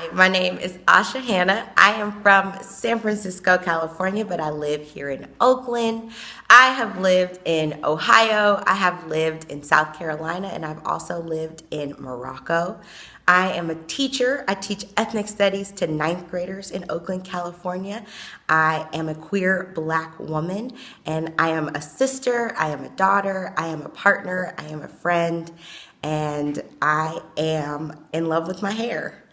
Hi, my name is Asha Hanna. I am from San Francisco, California, but I live here in Oakland. I have lived in Ohio, I have lived in South Carolina, and I've also lived in Morocco. I am a teacher. I teach ethnic studies to ninth graders in Oakland, California. I am a queer black woman, and I am a sister, I am a daughter, I am a partner, I am a friend, and I am in love with my hair.